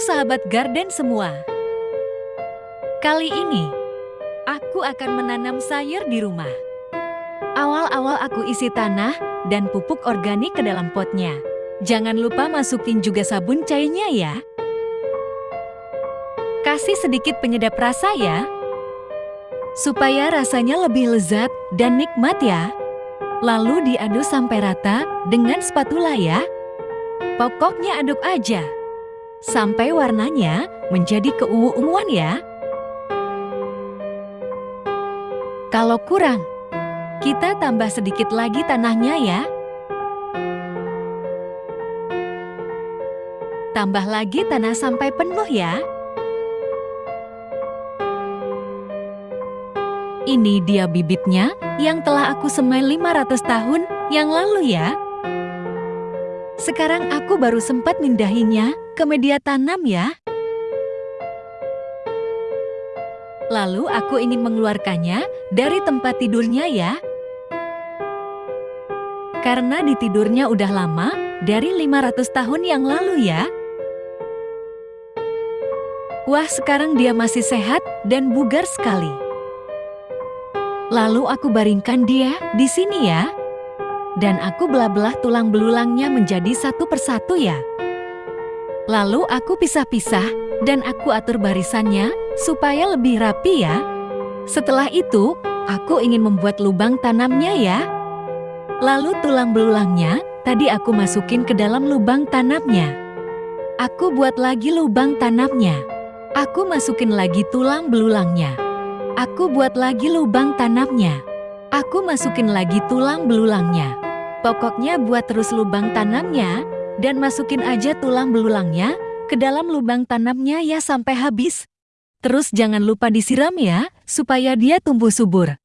sahabat garden semua. Kali ini, aku akan menanam sayur di rumah. Awal-awal aku isi tanah dan pupuk organik ke dalam potnya. Jangan lupa masukin juga sabun cairnya ya. Kasih sedikit penyedap rasa ya. Supaya rasanya lebih lezat dan nikmat ya. Lalu diaduk sampai rata dengan spatula ya. Pokoknya aduk aja. Sampai warnanya menjadi keungu-unguan ya. Kalau kurang, kita tambah sedikit lagi tanahnya ya. Tambah lagi tanah sampai penuh ya. Ini dia bibitnya yang telah aku semai 500 tahun yang lalu ya. Sekarang aku baru sempat mindahinya ke media tanam ya. Lalu aku ingin mengeluarkannya dari tempat tidurnya ya. Karena di tidurnya udah lama, dari 500 tahun yang lalu ya. Wah, sekarang dia masih sehat dan bugar sekali. Lalu aku baringkan dia di sini ya. Dan aku belah-belah tulang belulangnya menjadi satu persatu ya. Lalu aku pisah-pisah dan aku atur barisannya supaya lebih rapi ya. Setelah itu, aku ingin membuat lubang tanamnya ya. Lalu tulang belulangnya tadi aku masukin ke dalam lubang tanamnya. Aku buat lagi lubang tanamnya. Aku masukin lagi tulang belulangnya. Aku buat lagi lubang tanamnya. Aku masukin lagi tulang belulangnya. Pokoknya buat terus lubang tanamnya dan masukin aja tulang belulangnya ke dalam lubang tanamnya ya sampai habis. Terus jangan lupa disiram ya, supaya dia tumbuh subur.